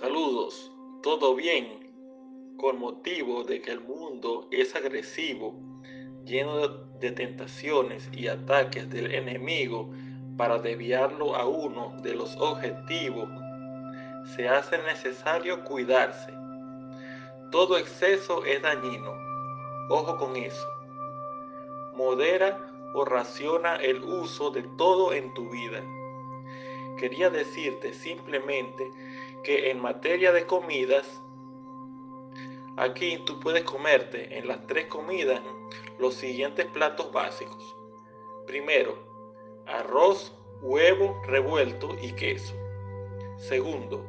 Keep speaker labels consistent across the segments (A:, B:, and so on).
A: Saludos, ¿todo bien? Con motivo de que el mundo es agresivo, lleno de tentaciones y ataques del enemigo para desviarlo a uno de los objetivos, se hace necesario cuidarse. Todo exceso es dañino. Ojo con eso. Modera o raciona el uso de todo en tu vida. Quería decirte simplemente que en materia de comidas, aquí tú puedes comerte en las tres comidas los siguientes platos básicos. Primero, arroz, huevo revuelto y queso. Segundo,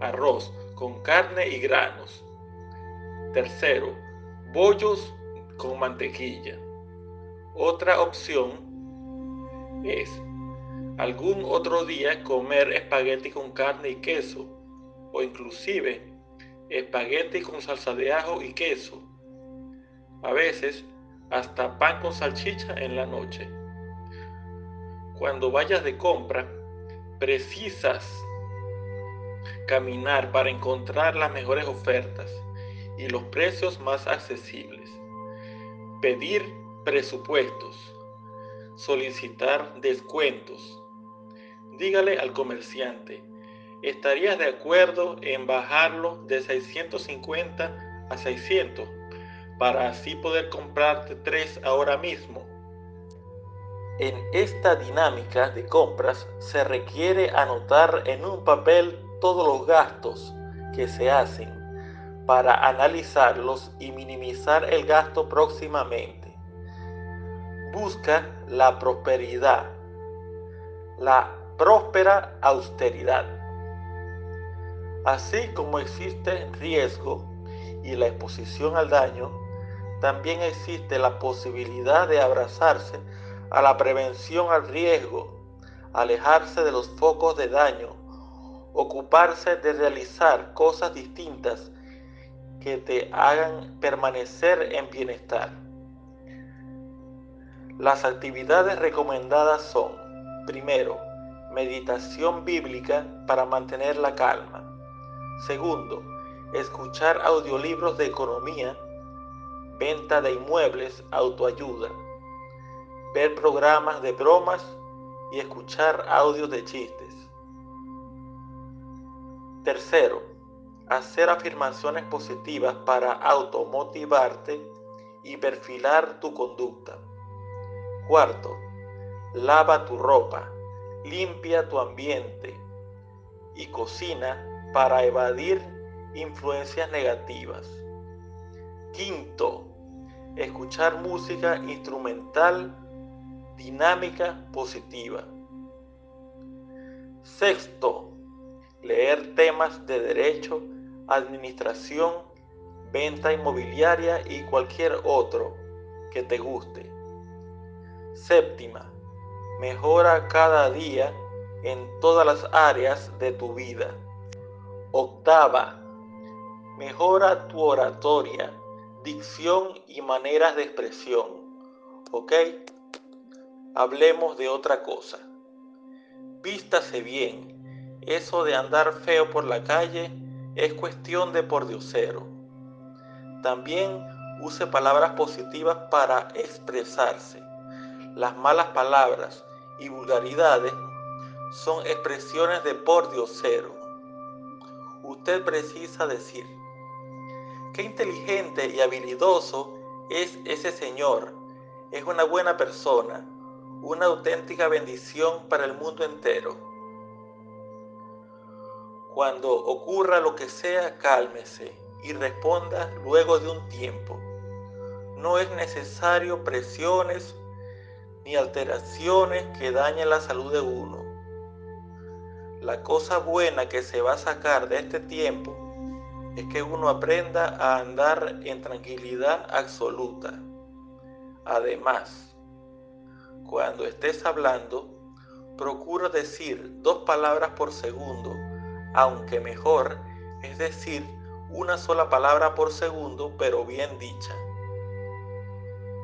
A: arroz con carne y granos. Tercero, bollos con mantequilla. Otra opción es algún otro día comer espagueti con carne y queso o inclusive espagueti con salsa de ajo y queso. A veces hasta pan con salchicha en la noche. Cuando vayas de compra, precisas caminar para encontrar las mejores ofertas y los precios más accesibles. Pedir presupuestos. Solicitar descuentos. Dígale al comerciante, ¿estarías de acuerdo en bajarlo de 650 a 600 para así poder comprarte tres ahora mismo? En esta dinámica de compras se requiere anotar en un papel todos los gastos que se hacen para analizarlos y minimizar el gasto próximamente. Busca la prosperidad, la próspera austeridad. Así como existe riesgo y la exposición al daño, también existe la posibilidad de abrazarse a la prevención al riesgo, alejarse de los focos de daño, ocuparse de realizar cosas distintas que te hagan permanecer en bienestar. Las actividades recomendadas son, primero, meditación bíblica para mantener la calma. Segundo, escuchar audiolibros de economía, venta de inmuebles, autoayuda, ver programas de bromas y escuchar audios de chistes. Tercero, hacer afirmaciones positivas para automotivarte y perfilar tu conducta. Cuarto, lava tu ropa, limpia tu ambiente y cocina para evadir influencias negativas. Quinto, escuchar música instrumental dinámica positiva. Sexto, leer temas de derecho, administración, venta inmobiliaria y cualquier otro que te guste. Séptima, mejora cada día en todas las áreas de tu vida. Octava, mejora tu oratoria, dicción y maneras de expresión. ¿Ok? Hablemos de otra cosa. Vístase bien eso de andar feo por la calle es cuestión de por diosero. También use palabras positivas para expresarse. Las malas palabras y vulgaridades son expresiones de por diosero. Usted precisa decir, qué inteligente y habilidoso es ese señor. Es una buena persona, una auténtica bendición para el mundo entero. Cuando ocurra lo que sea, cálmese y responda luego de un tiempo. No es necesario presiones ni alteraciones que dañen la salud de uno. La cosa buena que se va a sacar de este tiempo es que uno aprenda a andar en tranquilidad absoluta. Además, cuando estés hablando, procura decir dos palabras por segundo aunque mejor es decir una sola palabra por segundo, pero bien dicha.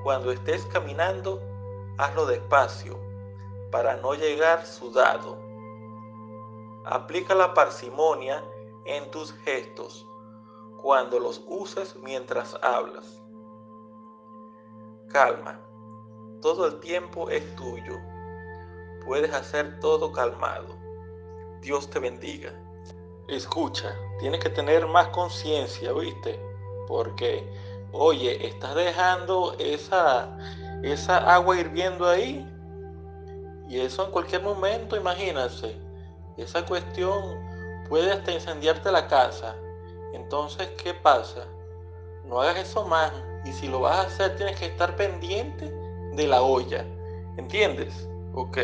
A: Cuando estés caminando, hazlo despacio, para no llegar sudado. Aplica la parsimonia en tus gestos cuando los uses mientras hablas. Calma. Todo el tiempo es tuyo. Puedes hacer todo calmado. Dios te bendiga. Escucha, tienes que tener más conciencia, ¿viste? Porque, oye, estás dejando esa, esa agua hirviendo ahí. Y eso en cualquier momento, imagínate. Esa cuestión puede hasta incendiarte la casa. Entonces, ¿qué pasa? No hagas eso más. Y si lo vas a hacer, tienes que estar pendiente de la olla. ¿Entiendes? Ok.